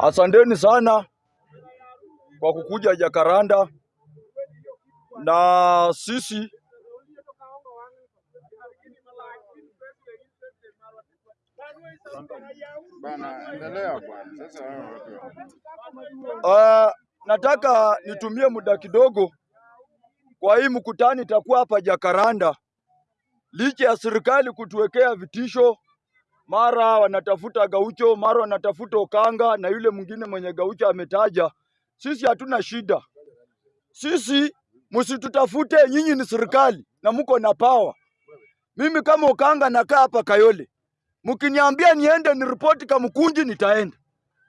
Asanteni sana kwa kukuja Jakaranda, na sisi uh, nataka nitumie muda kidogo kwa hii mkutano itakuwa hapa Jakaranda, licha ya serikali kutuwekea vitisho, mara wanatafuta Gaucho, mara wanatafuta Okanga na yule mwingine mwenye Gaucho ametaja. Sisi hatuna shida, sisi msitutafute, nyinyi ni serikali na mko na pawa. Mimi kama Okanga nakaa hapa Kayole, mkiniambia niende ni ripoti Kamkunji nitaenda,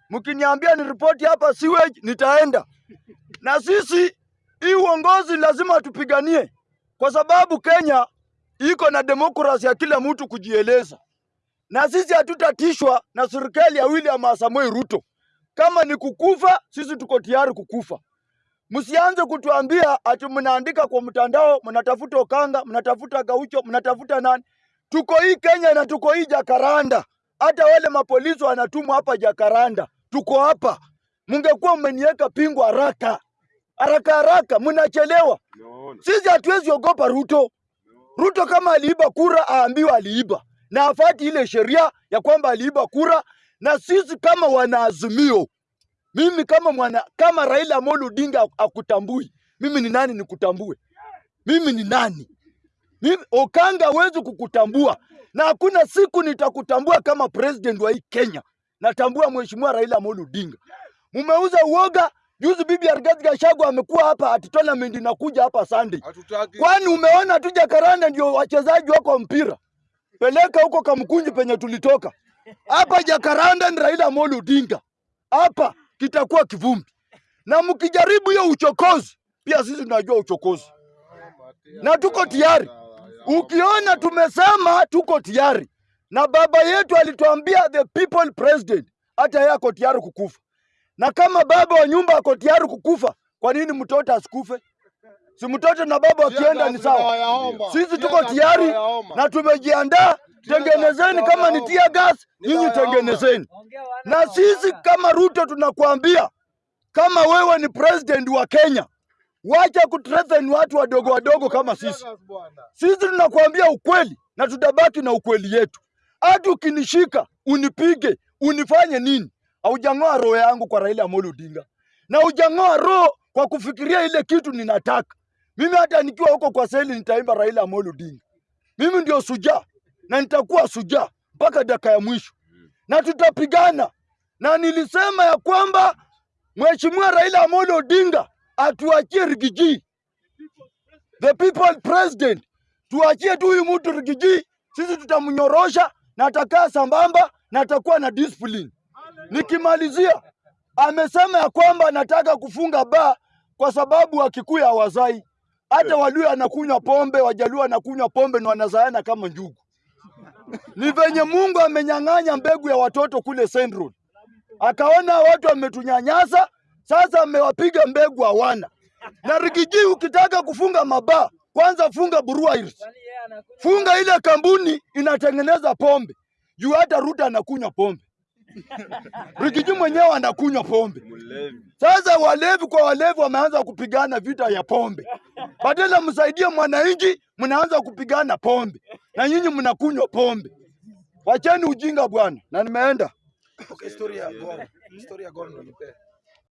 mkiniambia ni ripoti hapa sewage nitaenda. Na sisi hii uongozi lazima tupiganie, kwa sababu Kenya iko na demokrasi ya kila mtu kujieleza, na sisi hatutatishwa na serikali ya William Samoei Ruto. Kama ni kukufa, sisi tuko tayari kukufa. Msianze kutuambia ati mnaandika kwa mtandao, mnatafuta Okanga, mnatafuta Gaucho, mnatafuta nani. Tuko hii Kenya na tuko hii Jakaranda. Hata wale mapolisi wanatumwa hapa Jakaranda, tuko hapa. Mungekuwa mmeniweka pingu haraka haraka haraka, mnachelewa. Sisi hatuwezi ogopa Ruto. Ruto kama aliiba kura aambiwa aliiba na afati ile sheria ya kwamba aliiba kura, na sisi kama wanaazimio, mimi kama mwana, kama Raila Amolo Odinga akutambui, mimi ni nani nikutambue? Mimi ni nani? Mimi, Okanga hawezi kukutambua na hakuna siku nitakutambua kama president wa hii Kenya. Natambua mheshimiwa Raila Amolo Odinga. Mumeuza uoga. Juzi bibi Rigathi Gachagua amekuwa hapa ati tournament inakuja hapa Sunday. Kwani umeona tu Jakaranda ndio wachezaji wako mpira? Peleka huko Kamkunji penye tulitoka. Hapa Jakaranda ni Raila Amolo Odinga. Hapa kitakuwa kivumbi. Na mkijaribu hiyo uchokozi, pia sisi tunajua uchokozi. Na tuko tayari. Ukiona tumesema tuko tayari. Na baba yetu alituambia the people president, hata yeye ako tayari kukufa. Na kama baba wa nyumba ako tayari kukufa, kwa nini mtoto asikufe? Si mtoto na baba wakienda ni sawa. Sisi tuko tayari na tumejiandaa. Tengenezeni kama ni tia gas, nyinyi tengenezeni. Na sisi kama Ruto tunakuambia, kama wewe ni president wa Kenya, wacha kutreten watu wadogo wadogo kama sisi. Sisi tunakuambia ukweli na tutabaki na ukweli yetu. Hata ukinishika unipige unifanye nini, haujang'oa roho yangu kwa Raila Amolo Odinga, na hujang'oa roho kwa kufikiria ile kitu ninataka mimi. Hata nikiwa huko kwa seli nitaimba Raila Amolo Odinga. Mimi ndio sujaa na nitakuwa sujaa mpaka dakika ya mwisho, na tutapigana. Na nilisema ya kwamba Mheshimiwa Raila Amolo Odinga atuachie Rigiji, the people president, tuachie tu huyu mtu Rigiji, sisi tutamnyorosha na atakaa sambamba na atakuwa na discipline. Nikimalizia, amesema ya kwamba anataka kufunga baa kwa sababu Wakikuyu hawazai. Hata Waluya anakunywa pombe, Wajaluo anakunywa pombe na wanazaana kama njugu. Ni venye Mungu amenyang'anya mbegu ya watoto kule Central, akaona watu wametunyanyasa, sasa amewapiga mbegu hawana. Na Rigiji, ukitaka kufunga mabaa, kwanza funga breweries, funga ile kampuni inatengeneza pombe, juu hata Ruta anakunywa pombe. Rigiji mwenyewe anakunywa pombe. Sasa walevi kwa walevi wameanza kupigana vita ya pombe. Badala msaidie mwananchi, mnaanza kupigana pombe, na nyinyi mnakunywa pombe. Wacheni ujinga bwana, na nimeenda. Okay, story ya Gor. Story ya nipe.